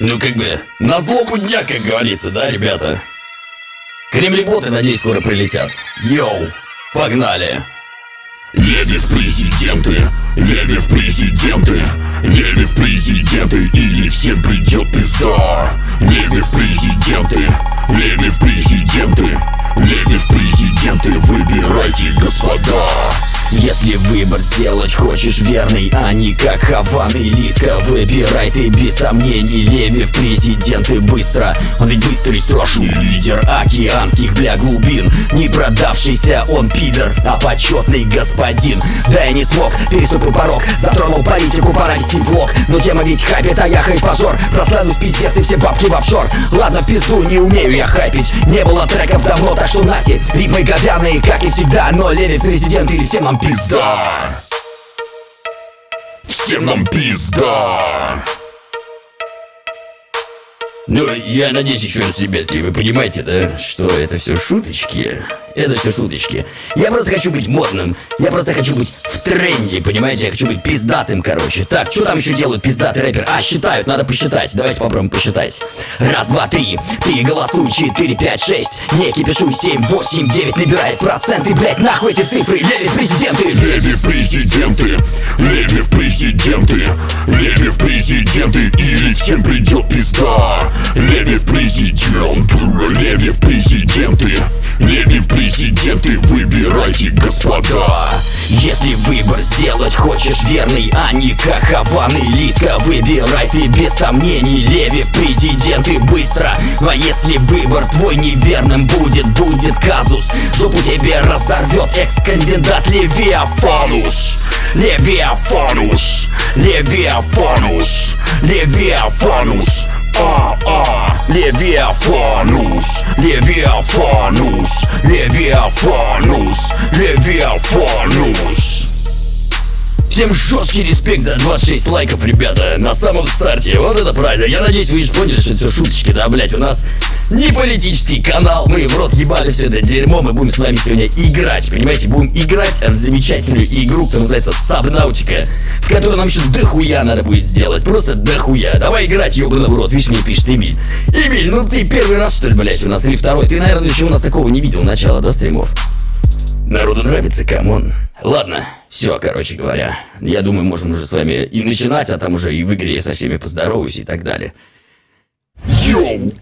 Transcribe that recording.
Ну, как бы, на злобу дня, как говорится, да, ребята? Кремлеботы, надеюсь, скоро прилетят. Йоу, погнали! Леви в президенты, Леви в президенты, Леви в президенты, или всем придет пизда. Леви в президенты, Леви в президенты, Леви в президенты, выбирайте, господа. Если выбор сделать хочешь верный, а не как Хаван и Лиска Выбирай ты без сомнений, Леви в президенты быстро. Он ведь быстрый страшный лидер океанских бля глубин. Не продавшийся он пидор, а почетный господин. Да я не смог, переступил порог, затронул политику, пора вести влог. Но тема ведь хайпит, а я хайпажор Прославлюсь пиздец и все бабки в офшор Ладно, пизду, не умею я хайпить. Не было треков давно, так что нате. Ритмы говяные, как и всегда Но Леви в президент или всем нам пизда Всем нам пизда. Ну, я надеюсь еще раз, ребятки, вы понимаете, да, что это все шуточки? Это все шуточки. Я просто хочу быть модным. Я просто хочу быть в тренде, понимаете? Я хочу быть пиздатым, короче. Так, что там еще делают пиздатый рэпер? А, считают, надо посчитать. Давайте попробуем посчитать. Раз, два, три. Ты голосуй, четыре, пять, шесть. Не кипишуй, семь, восемь, девять. Набирает проценты, блять, нахуй эти цифры. Леви президенты. Леви президенты, Леви в президенты, Леви в президенты, или всем придет пизда. Леви в президенты, Леви в президенты, Если выбор сделать хочешь верный, а не как Хаван и Лиска Выбирай ты без сомнений, Леви в президенты быстро. А если выбор твой неверным будет, будет казус. Жопу тебе разорвет экс-кандидат Левиафанус. Левиафанус. Левиафанус. Левиафанус. А, Leviafanos, Leviafanos, Leviafanos, Leviafanos. Всем жесткий респект за 26 лайков, ребята, на самом старте. Вот это правильно. Я надеюсь, вы же поняли, что это все шуточки, да, блять, у нас не политический канал. Мы в рот ебали все это дерьмо. Мы будем с вами сегодня играть, понимаете? Будем играть в замечательную игру, которая называется Сабнаутика, в которой нам еще дохуя надо будет сделать. Просто дохуя. Давай играть, ебаный в рот. Видишь, мне пишет Эмиль. Эмиль, ну ты первый раз, что ли, блять, у нас или второй? Ты, наверное, еще у нас такого не видел начала, да, стримов? Народу нравится, come on. Ладно, все, короче говоря. Я думаю, можем уже с вами и начинать, а там уже и в игре со всеми поздороваюсь и так далее. Yo!